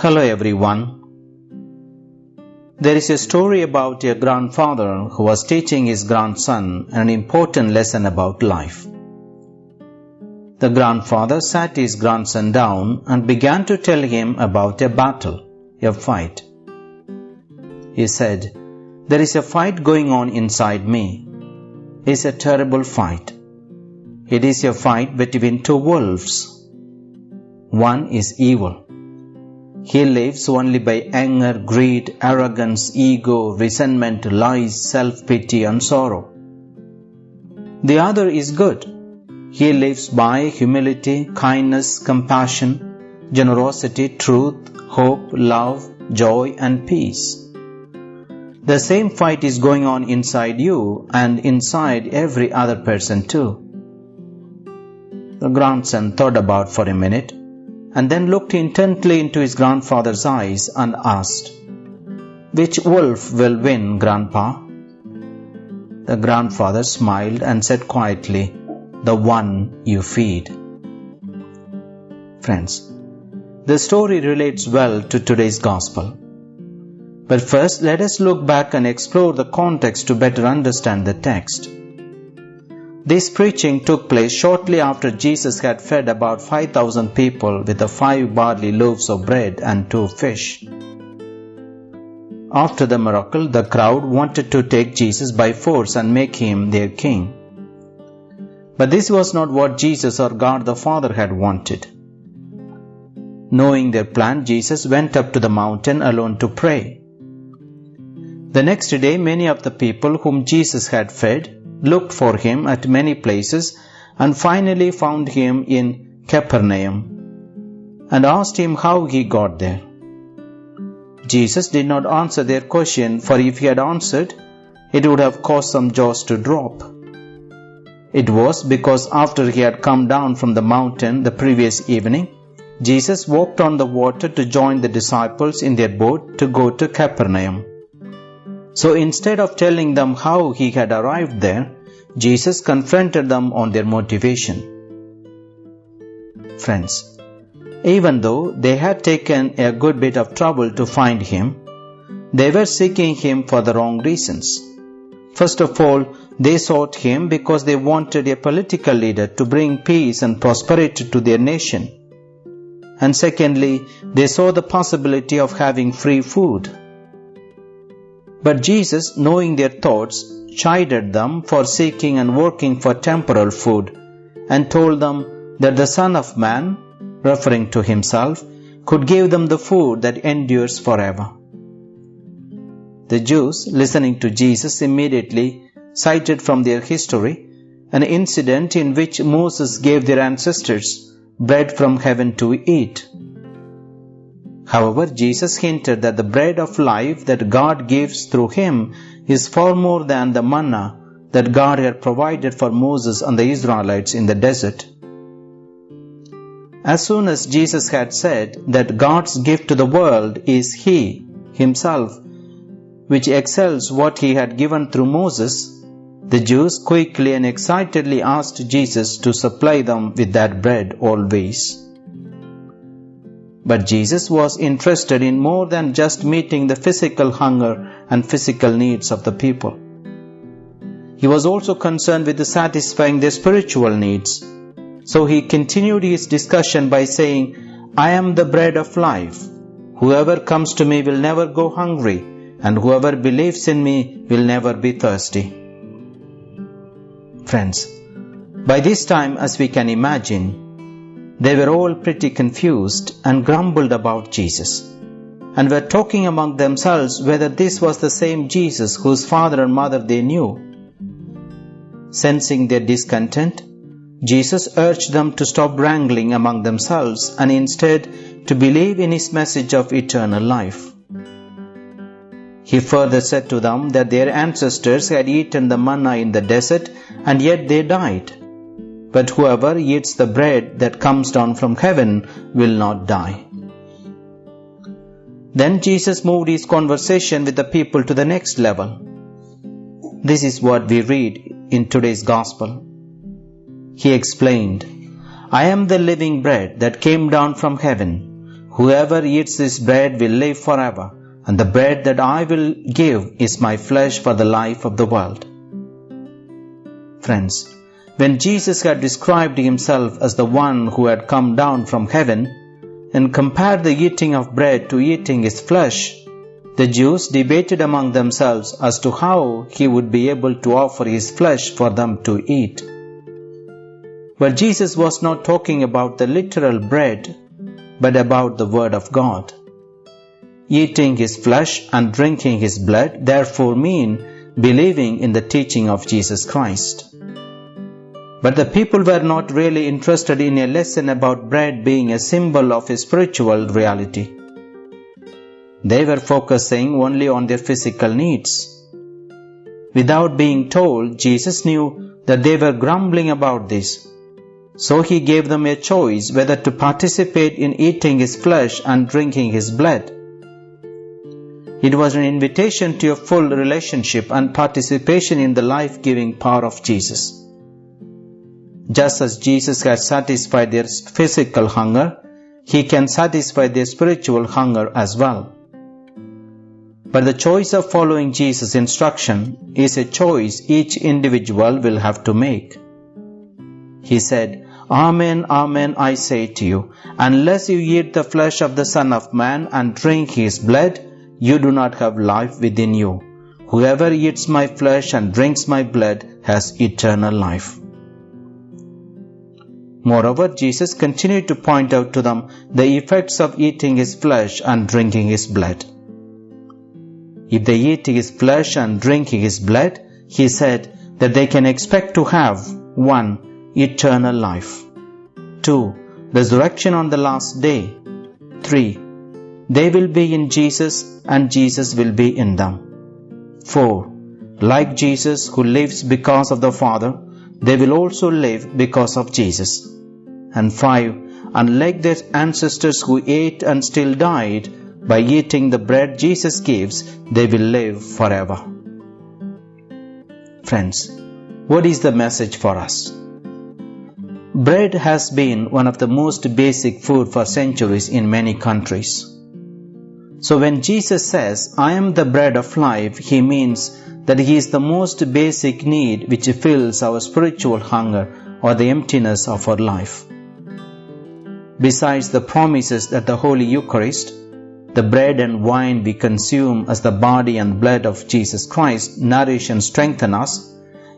Hello everyone. There is a story about a grandfather who was teaching his grandson an important lesson about life. The grandfather sat his grandson down and began to tell him about a battle, a fight. He said, There is a fight going on inside me. It's a terrible fight. It is a fight between two wolves. One is evil he lives only by anger, greed, arrogance, ego, resentment, lies, self-pity and sorrow. The other is good. He lives by humility, kindness, compassion, generosity, truth, hope, love, joy and peace. The same fight is going on inside you and inside every other person too. The grandson thought about for a minute and then looked intently into his grandfather's eyes and asked, Which wolf will win, Grandpa? The grandfather smiled and said quietly, The one you feed. Friends, the story relates well to today's gospel. But first, let us look back and explore the context to better understand the text. This preaching took place shortly after Jesus had fed about 5,000 people with the five barley loaves of bread and two fish. After the miracle, the crowd wanted to take Jesus by force and make him their king. But this was not what Jesus or God the Father had wanted. Knowing their plan, Jesus went up to the mountain alone to pray. The next day, many of the people whom Jesus had fed looked for him at many places and finally found him in Capernaum and asked him how he got there. Jesus did not answer their question, for if he had answered, it would have caused some jaws to drop. It was because after he had come down from the mountain the previous evening, Jesus walked on the water to join the disciples in their boat to go to Capernaum. So instead of telling them how he had arrived there, Jesus confronted them on their motivation. Friends, even though they had taken a good bit of trouble to find him, they were seeking him for the wrong reasons. First of all, they sought him because they wanted a political leader to bring peace and prosperity to their nation. And secondly, they saw the possibility of having free food. But Jesus, knowing their thoughts, chided them for seeking and working for temporal food, and told them that the Son of Man, referring to himself, could give them the food that endures forever. The Jews, listening to Jesus, immediately cited from their history an incident in which Moses gave their ancestors bread from heaven to eat. However, Jesus hinted that the bread of life that God gives through him is far more than the manna that God had provided for Moses and the Israelites in the desert. As soon as Jesus had said that God's gift to the world is He, Himself, which excels what He had given through Moses, the Jews quickly and excitedly asked Jesus to supply them with that bread always. But Jesus was interested in more than just meeting the physical hunger and physical needs of the people. He was also concerned with satisfying their spiritual needs. So he continued his discussion by saying, I am the bread of life. Whoever comes to me will never go hungry, and whoever believes in me will never be thirsty. Friends, by this time, as we can imagine, they were all pretty confused and grumbled about Jesus, and were talking among themselves whether this was the same Jesus whose father and mother they knew. Sensing their discontent, Jesus urged them to stop wrangling among themselves and instead to believe in his message of eternal life. He further said to them that their ancestors had eaten the manna in the desert and yet they died but whoever eats the bread that comes down from heaven will not die. Then Jesus moved his conversation with the people to the next level. This is what we read in today's Gospel. He explained, I am the living bread that came down from heaven. Whoever eats this bread will live forever, and the bread that I will give is my flesh for the life of the world. Friends, when Jesus had described himself as the one who had come down from heaven and compared the eating of bread to eating his flesh, the Jews debated among themselves as to how he would be able to offer his flesh for them to eat. But Jesus was not talking about the literal bread, but about the Word of God. Eating his flesh and drinking his blood therefore mean believing in the teaching of Jesus Christ. But the people were not really interested in a lesson about bread being a symbol of a spiritual reality. They were focusing only on their physical needs. Without being told, Jesus knew that they were grumbling about this. So he gave them a choice whether to participate in eating his flesh and drinking his blood. It was an invitation to a full relationship and participation in the life giving power of Jesus. Just as Jesus had satisfied their physical hunger, he can satisfy their spiritual hunger as well. But the choice of following Jesus' instruction is a choice each individual will have to make. He said, Amen, Amen, I say to you, unless you eat the flesh of the Son of Man and drink his blood, you do not have life within you. Whoever eats my flesh and drinks my blood has eternal life. Moreover, Jesus continued to point out to them the effects of eating his flesh and drinking his blood. If they eat his flesh and drink his blood, he said that they can expect to have 1. Eternal life. 2. Resurrection on the last day. 3. They will be in Jesus and Jesus will be in them. 4. Like Jesus who lives because of the Father, they will also live because of Jesus. And 5. Unlike their ancestors who ate and still died, by eating the bread Jesus gives, they will live forever. Friends, what is the message for us? Bread has been one of the most basic food for centuries in many countries. So when Jesus says, I am the bread of life, he means that he is the most basic need which fills our spiritual hunger or the emptiness of our life. Besides the promises that the Holy Eucharist, the bread and wine we consume as the body and blood of Jesus Christ nourish and strengthen us,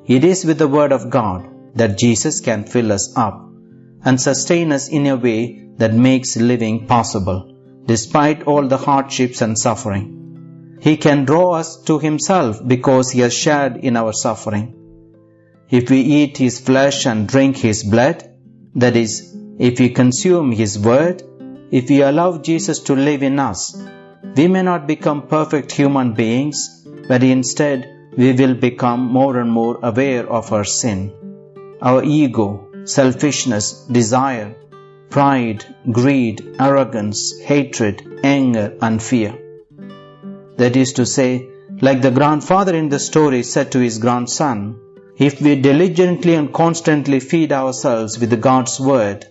it is with the Word of God that Jesus can fill us up and sustain us in a way that makes living possible, despite all the hardships and suffering. He can draw us to Himself because He has shared in our suffering. If we eat His flesh and drink His blood, that is, if we consume His Word, if we allow Jesus to live in us, we may not become perfect human beings, but instead we will become more and more aware of our sin, our ego, selfishness, desire, pride, greed, arrogance, hatred, anger, and fear. That is to say, like the grandfather in the story said to his grandson, if we diligently and constantly feed ourselves with God's word,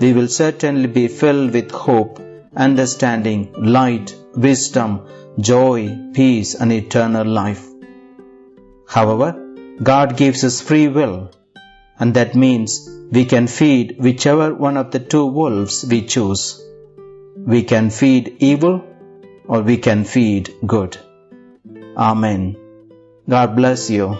we will certainly be filled with hope, understanding, light, wisdom, joy, peace, and eternal life. However, God gives us free will, and that means we can feed whichever one of the two wolves we choose. We can feed evil or we can feed good. Amen. God bless you.